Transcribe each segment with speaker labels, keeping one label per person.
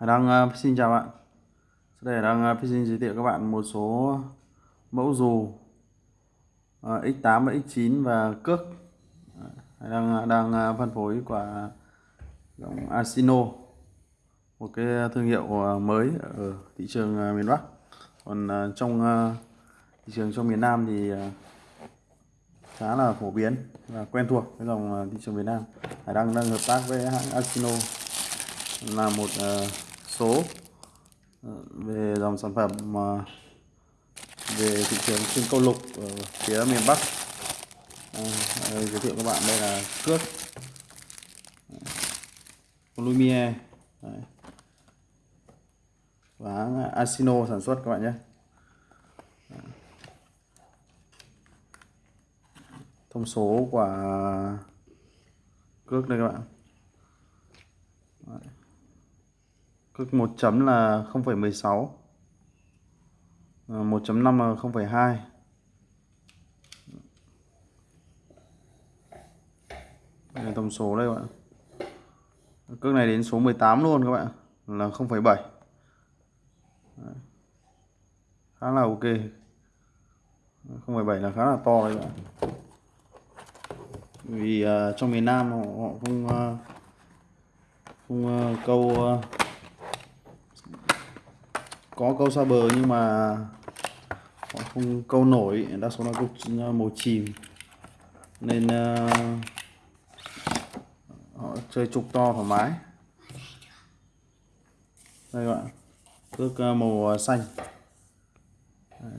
Speaker 1: đang ờ, xin chào bạn. Sau đây đang ờ, xin giới thiệu các bạn một số mẫu dù ờ, X8 và X9 và cước. Đang đang phân phối của dòng Asino. Một cái thương hiệu mới ở thị trường miền Bắc. Còn trong thị trường trong miền Nam thì khá là phổ biến và quen thuộc với dòng thị trường miền Nam. Hải Đăng đang hợp tác với hãng Asino là một ờ, số ờ, về dòng sản phẩm mà về thị trường trên câu lục ở phía miền Bắc. À, giới thiệu các bạn đây là cước Lumiere và Asino sản xuất các bạn nhé. Thông số của cước đây các bạn. Cực 1 chấm là 0,16 1.5 ờ, là 0,2 đây là tổng số đây các bạn. Cước này đến số 18 luôn các bạn là 0,7 khá là ok. 0,7 là khá là to đấy các bạn. Vì uh, trong miền Nam họ, họ không uh, không uh, câu uh, có câu xa bờ nhưng mà họ không câu nổi đa số là câu ờ, màu chìm. Nên uh, họ chơi trục to thoải mái. Đây các bạn cước ờ, màu xanh.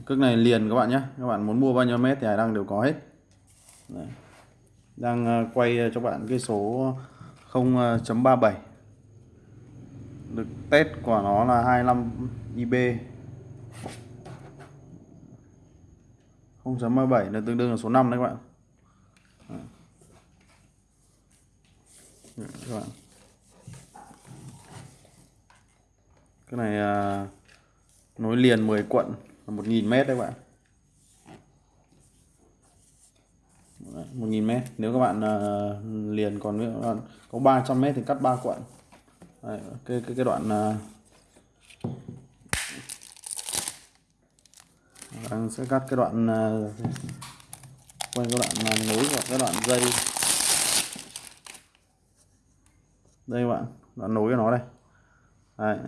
Speaker 1: Cước này liền các bạn nhé. Các bạn muốn mua bao nhiêu mét thì hải đăng đều có hết. Đấy. đang quay cho bạn cái số 0.37 được test của nó là 25 IB 0.37 là tương đương là số 5 đấy các bạn. Các bạn. Cái này à, nối liền 10 quận là 1.000 mét đấy các bạn. 1.000 mét. Nếu các bạn à, liền còn nữa có 300 mét thì cắt 3 quận. Đấy, cái, cái cái đoạn à, đang sẽ cắt cái đoạn à, quay cái đoạn à, nối và cái đoạn dây. Đây các bạn đoạn nối của nó đây. Đấy.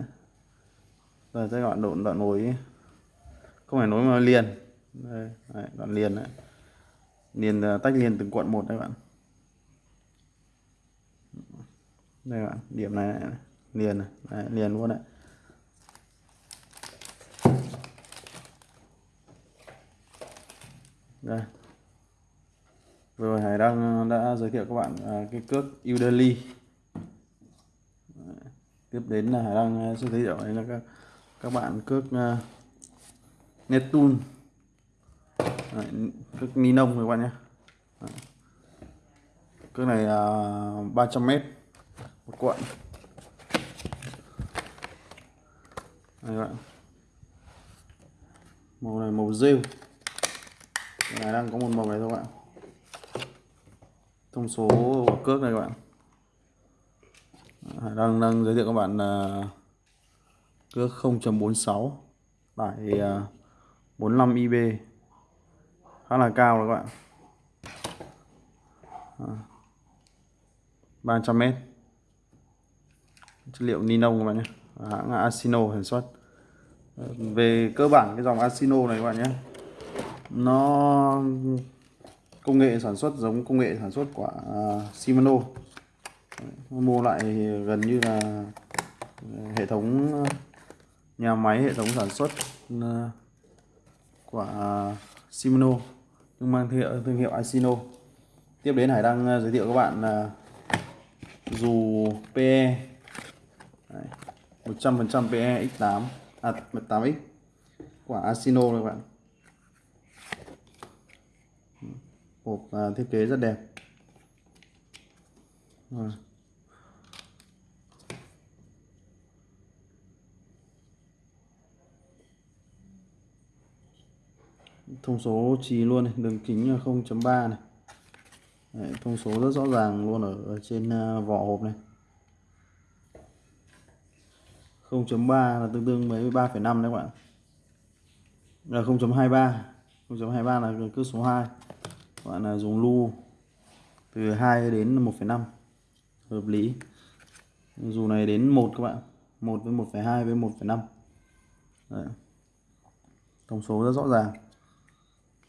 Speaker 1: Đây cái đoạn đoạn đoạn nối. Không phải nối mà liền. Đây đấy, đoạn liền đấy. Liền tách liền từng cuộn một đây bạn. Đây bạn điểm này, này liền này đấy, liền luôn đấy đây. Rồi Hải đang đã giới thiệu các bạn à, cái cước Udemy. Tiếp đến là Hải đang à, sẽ giới thiệu đấy là các các bạn cước à, uh, Netun cước ni lông các bạn nhé. Cước này uh, 300 mét một cuộn. Đây các bạn. Màu này màu rêu. Này đang có một màu này thôi các bạn. Thông số của cước này các bạn. Đang đang giới thiệu các bạn là cước 0.46 tải 45 IB khá là cao rồi các bạn. 300 m chất liệu ni lông các bạn nhé. À, Hãng Asino sản xuất à, về cơ bản cái dòng Asino này các bạn nhé. Nó công nghệ sản xuất giống công nghệ sản xuất của à, Shimano. Mua lại gần như là hệ thống nhà máy hệ thống sản xuất của Shimano. Nhưng mang thương hiệu, thương hiệu Asino. Tiếp đến Hải đang giới thiệu các bạn là dù PE 100% PE X8 à 8X quả Asino các bạn. Hộp à, thiết kế rất đẹp. Rồi. thông số trì luôn này đường kính 0.3 này. Đấy, thông số rất rõ ràng luôn ở, ở trên uh, vỏ hộp này. 0.3 là tương đương với 3,5 đấy các bạn. Là 0.23 0.23 là cước số 2 các bạn là dùng lu từ 2 đến 1,5 hợp lý. Dù này đến 1 các bạn 1 với 1,2 với 1,5 Đấy. thông số rất rõ ràng.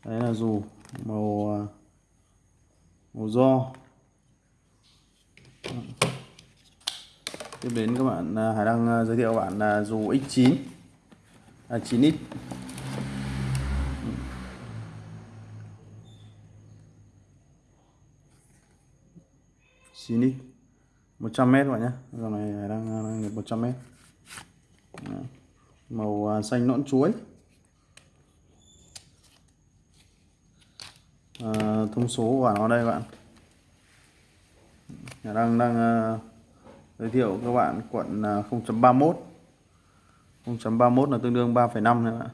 Speaker 1: Đấy là dù màu à, màu do tiếp đến các bạn à, Hải đang à, giới thiệu các bạn là dù X9 à, 9X Xinic 100m các bạn nhé. Dòng này Hải à, đang đang nhập 100m Đấy. màu xanh nõn chuối. À, thông số của nó đây các bạn. Hải đang đang uh, giới thiệu các bạn quận à, 0.31 0.31 là tương đương 3,5 nữa bạn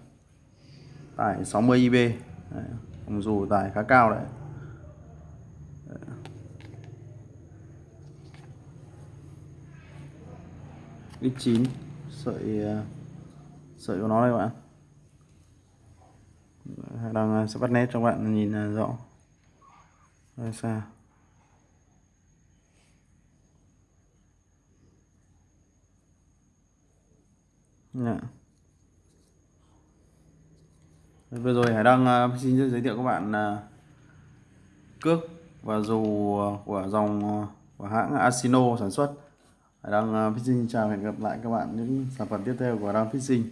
Speaker 1: tải 60 IB đấy. dù tải khá cao đấy. X9 sợi à, sợi của nó đây các bạn đang à, sẽ bắt nét cho bạn nhìn rõ. Đây xa. Dạ. Vừa rồi Hải đang uh, xin giới thiệu các bạn uh, cước và dù uh, của dòng uh, của hãng Asino sản xuất Hải đang uh, Fishing chào hẹn gặp lại các bạn những sản phẩm tiếp theo của Đang Fishing